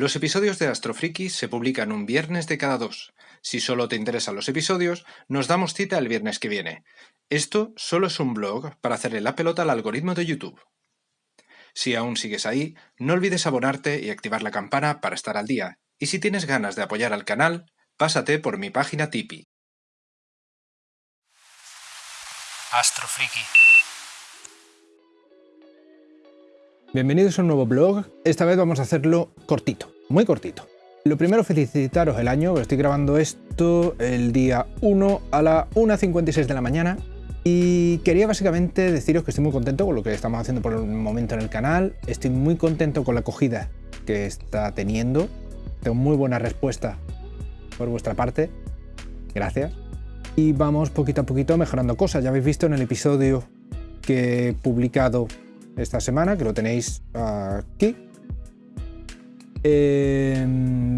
Los episodios de Astrofriki se publican un viernes de cada dos. Si solo te interesan los episodios, nos damos cita el viernes que viene. Esto solo es un blog para hacerle la pelota al algoritmo de YouTube. Si aún sigues ahí, no olvides abonarte y activar la campana para estar al día. Y si tienes ganas de apoyar al canal, pásate por mi página Tipeee. Astrofriki. Bienvenidos a un nuevo blog. Esta vez vamos a hacerlo cortito, muy cortito. Lo primero, felicitaros el año, estoy grabando esto el día 1 a la 1.56 de la mañana y quería básicamente deciros que estoy muy contento con lo que estamos haciendo por el momento en el canal, estoy muy contento con la acogida que está teniendo, tengo muy buena respuesta por vuestra parte, gracias. Y vamos poquito a poquito mejorando cosas, ya habéis visto en el episodio que he publicado esta semana, que lo tenéis aquí, eh,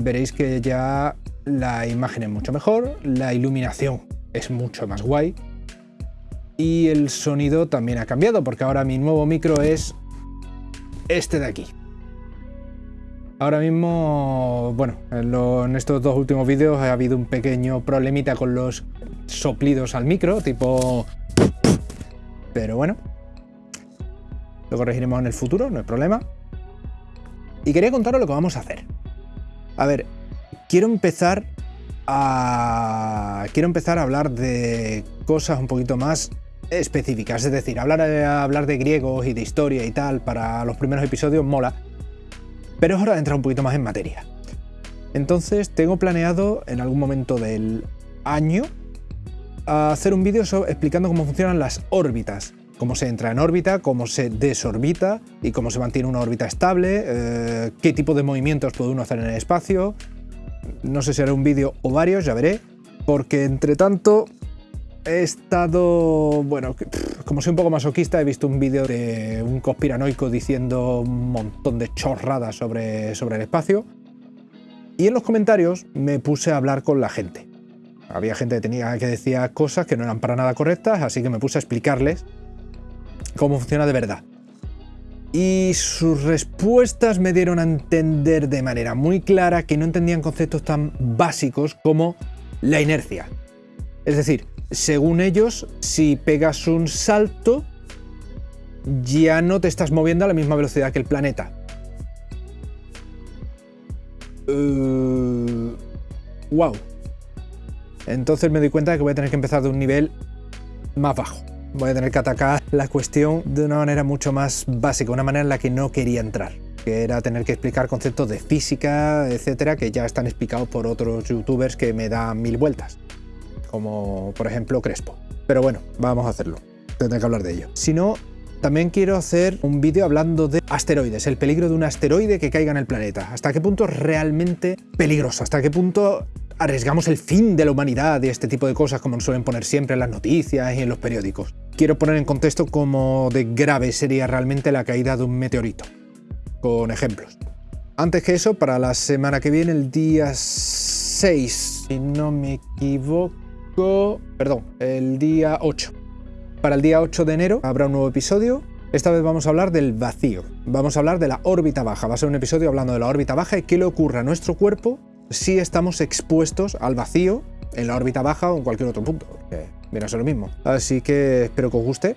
veréis que ya la imagen es mucho mejor, la iluminación es mucho más guay y el sonido también ha cambiado porque ahora mi nuevo micro es este de aquí. Ahora mismo, bueno, en, estos dos últimos vídeos ha habido un pequeño problemita con los soplidos al micro, tipo... Pero bueno, lo corregiremos en el futuro, no hay problema. Y quería contaros lo que vamos a hacer. A ver, quiero empezar a... Quiero empezar a hablar de cosas un poquito más específicas, es decir, hablar, hablar de griegos y de historia y tal para los primeros episodios mola, pero es hora de entrar un poquito más en materia. Entonces tengo planeado en algún momento del año hacer un vídeo explicando cómo funcionan las órbitas, cómo se entra en órbita, cómo se desorbita y cómo se mantiene una órbita estable, eh, qué tipo de movimientos puede uno hacer en el espacio. No sé si haré un vídeo o varios, ya veré, porque entre tanto he estado, bueno, como soy un poco masoquista, he visto un vídeo de un conspiranoico diciendo un montón de chorradas sobre, sobre el espacio. Y en los comentarios me puse a hablar con la gente. Había gente que, tenía, que decía cosas que no eran para nada correctas, así que me puse a explicarles cómo funciona de verdad. Y sus respuestas me dieron a entender de manera muy clara que no entendían conceptos tan básicos como la inercia. Es decir, según ellos, si pegas un salto, ya no te estás moviendo a la misma velocidad que el planeta. wow. Eh, Entonces me doy cuenta de que voy a tener que empezar de un nivel más bajo voy a tener que atacar la cuestión de una manera mucho más básica, una manera en la que no quería entrar que era tener que explicar conceptos de física, etcétera, que ya están explicados por otros youtubers que me dan mil vueltas, como por ejemplo Crespo. Pero bueno, vamos a hacerlo, tendré que hablar de ello. Si no, también quiero hacer un vídeo hablando de asteroides, el peligro de un asteroide que caiga en el planeta. ¿Hasta qué punto es realmente peligroso? ¿Hasta qué punto arriesgamos el fin de la humanidad y este tipo de cosas como nos suelen poner siempre en las noticias y en los periódicos. Quiero poner en contexto cómo de grave sería realmente la caída de un meteorito, con ejemplos. Antes que eso, para la semana que viene, el día 6, si no me equivoco, perdón, el día 8. Para el día 8 de enero habrá un nuevo episodio esta vez vamos a hablar del vacío, vamos a hablar de la órbita baja, va a ser un episodio hablando de la órbita baja y qué le ocurre a nuestro cuerpo si estamos expuestos al vacío en la órbita baja o en cualquier otro punto, viene a ser lo mismo. Así que espero que os guste.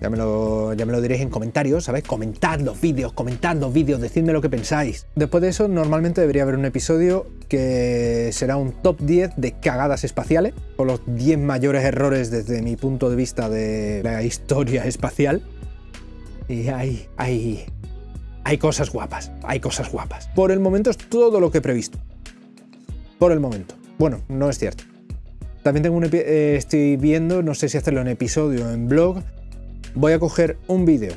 Ya me, lo, ya me lo diréis en comentarios, ¿sabéis? Comentad los vídeos, comentad los vídeos, decidme lo que pensáis. Después de eso, normalmente debería haber un episodio que será un top 10 de cagadas espaciales, con los 10 mayores errores desde mi punto de vista de la historia espacial. Y hay, hay, hay cosas guapas, hay cosas guapas. Por el momento es todo lo que he previsto por el momento. Bueno, no es cierto. También tengo un eh, estoy viendo, no sé si hacerlo en episodio o en blog, voy a coger un vídeo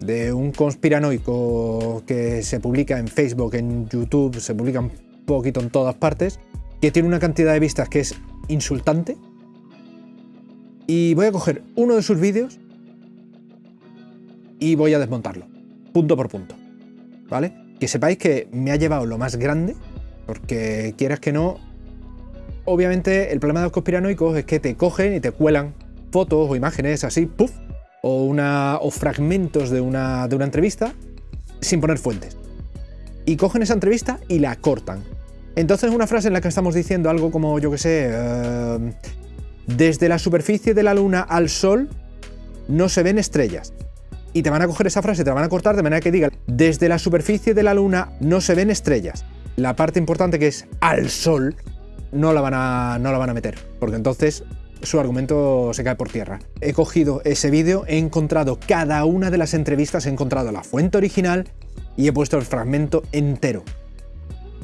de un conspiranoico que se publica en Facebook, en YouTube, se publica un poquito en todas partes, que tiene una cantidad de vistas que es insultante. Y voy a coger uno de sus vídeos y voy a desmontarlo, punto por punto. ¿Vale? Que sepáis que me ha llevado lo más grande porque quieras que no, obviamente el problema de los conspiranoicos es que te cogen y te cuelan fotos o imágenes así, puff, o, una, o fragmentos de una, de una entrevista sin poner fuentes. y cogen esa entrevista y la cortan. Entonces una frase en la que estamos diciendo algo como, yo que sé, eh, desde la superficie de la luna al sol no se ven estrellas. Y te van a coger esa frase, te la van a cortar de manera que diga, desde la superficie de la luna no se ven estrellas. La parte importante que es al sol no la van a, no la van a meter, porque entonces su argumento se cae por tierra. He cogido ese vídeo, he encontrado cada una de las entrevistas, he encontrado la fuente original y he puesto el fragmento entero.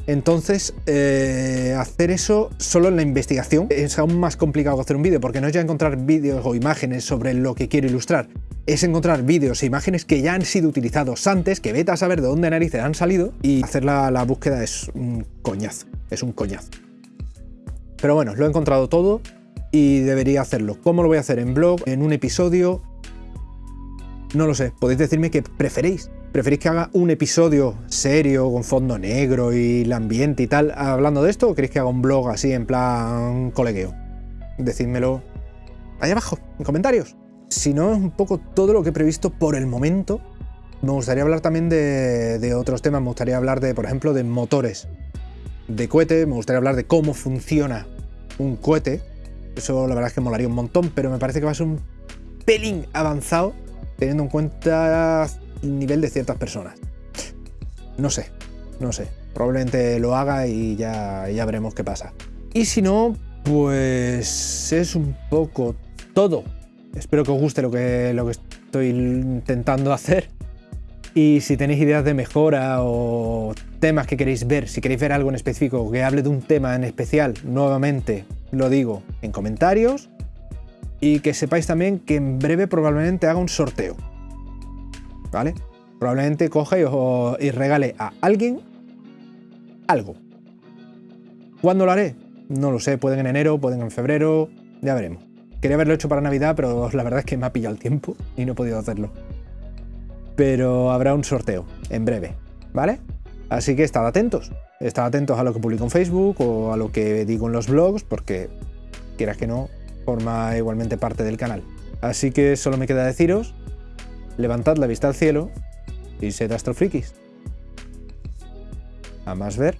Entonces, eh, hacer eso solo en la investigación es aún más complicado que hacer un vídeo, porque no es ya encontrar vídeos o imágenes sobre lo que quiero ilustrar, es encontrar vídeos e imágenes que ya han sido utilizados antes, que vete a saber de dónde narices han salido, y hacer la, la búsqueda es un coñazo, es un coñazo. Pero bueno, lo he encontrado todo y debería hacerlo. ¿Cómo lo voy a hacer? ¿En blog? ¿En un episodio? No lo sé, podéis decirme qué preferéis. ¿Preferís que haga un episodio serio, con fondo negro y el ambiente y tal, hablando de esto? ¿O queréis que haga un blog así en plan colegueo? Decídmelo ahí abajo, en comentarios. Si no, es un poco todo lo que he previsto por el momento. Me gustaría hablar también de, de otros temas. Me gustaría hablar de, por ejemplo, de motores de cohete. Me gustaría hablar de cómo funciona un cohete. Eso la verdad es que molaría un montón, pero me parece que va a ser un pelín avanzado teniendo en cuenta nivel de ciertas personas. No sé, no sé. Probablemente lo haga y ya, ya veremos qué pasa. Y si no, pues es un poco todo. Espero que os guste lo que, lo que estoy intentando hacer. Y si tenéis ideas de mejora o temas que queréis ver, si queréis ver algo en específico, que hable de un tema en especial, nuevamente lo digo en comentarios. Y que sepáis también que en breve probablemente haga un sorteo. ¿vale? Probablemente coja y, regale a alguien algo. ¿Cuándo lo haré? No lo sé, pueden en enero, pueden en febrero, ya veremos. Quería haberlo hecho para Navidad, pero la verdad es que me ha pillado el tiempo y no he podido hacerlo. Pero habrá un sorteo en breve, ¿vale? Así que estad atentos. Estad atentos a lo que publico en Facebook o a lo que digo en los blogs, porque quieras que no, forma igualmente parte del canal. Así que solo me queda deciros levantad la vista al cielo y sed astrofrikis. A más ver.